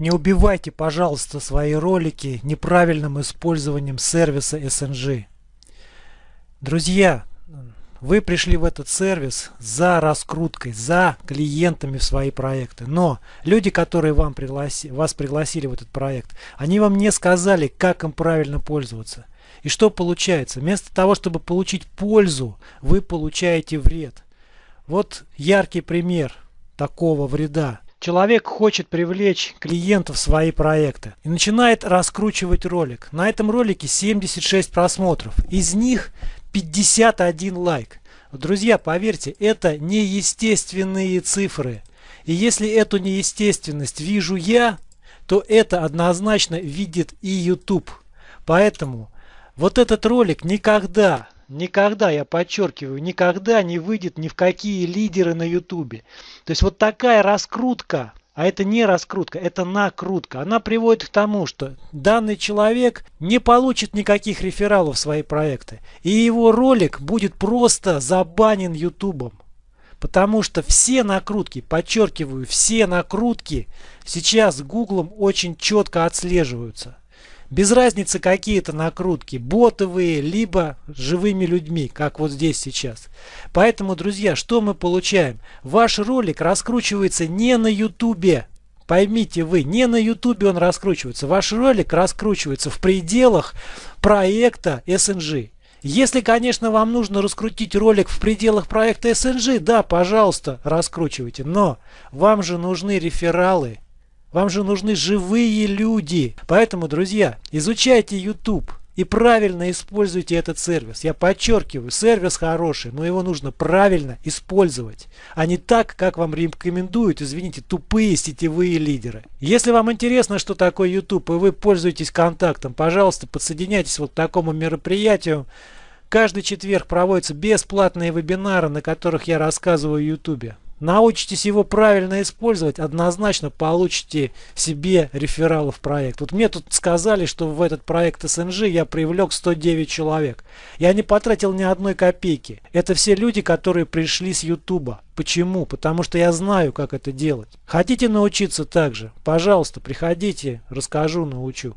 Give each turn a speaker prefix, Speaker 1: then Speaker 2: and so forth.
Speaker 1: Не убивайте, пожалуйста, свои ролики неправильным использованием сервиса SNG. Друзья, вы пришли в этот сервис за раскруткой, за клиентами в свои проекты. Но люди, которые вам пригласи, вас пригласили в этот проект, они вам не сказали, как им правильно пользоваться. И что получается? Вместо того, чтобы получить пользу, вы получаете вред. Вот яркий пример такого вреда. Человек хочет привлечь клиентов в свои проекты и начинает раскручивать ролик. На этом ролике 76 просмотров. Из них 51 лайк. Друзья, поверьте, это неестественные цифры. И если эту неестественность вижу я, то это однозначно видит и YouTube. Поэтому вот этот ролик никогда, никогда, я подчеркиваю, никогда не выйдет ни в какие лидеры на YouTube. То есть вот такая раскрутка а это не раскрутка, это накрутка. Она приводит к тому, что данный человек не получит никаких рефералов в свои проекты. И его ролик будет просто забанен ютубом. Потому что все накрутки, подчеркиваю, все накрутки сейчас гуглом очень четко отслеживаются. Без разницы какие-то накрутки, ботовые, либо живыми людьми, как вот здесь сейчас. Поэтому, друзья, что мы получаем? Ваш ролик раскручивается не на ютубе. Поймите вы, не на ютубе он раскручивается. Ваш ролик раскручивается в пределах проекта SNG. Если, конечно, вам нужно раскрутить ролик в пределах проекта SNG, да, пожалуйста, раскручивайте. Но вам же нужны рефералы. Вам же нужны живые люди. Поэтому, друзья, изучайте YouTube и правильно используйте этот сервис. Я подчеркиваю, сервис хороший, но его нужно правильно использовать, а не так, как вам рекомендуют, извините, тупые сетевые лидеры. Если вам интересно, что такое YouTube, и вы пользуетесь контактом, пожалуйста, подсоединяйтесь вот к такому мероприятию. Каждый четверг проводятся бесплатные вебинары, на которых я рассказываю о YouTube научитесь его правильно использовать, однозначно получите себе рефералов в проект. Вот мне тут сказали, что в этот проект СНЖ я привлек 109 человек. Я не потратил ни одной копейки. Это все люди, которые пришли с Ютуба. Почему? Потому что я знаю, как это делать. Хотите научиться также? Пожалуйста, приходите, расскажу, научу.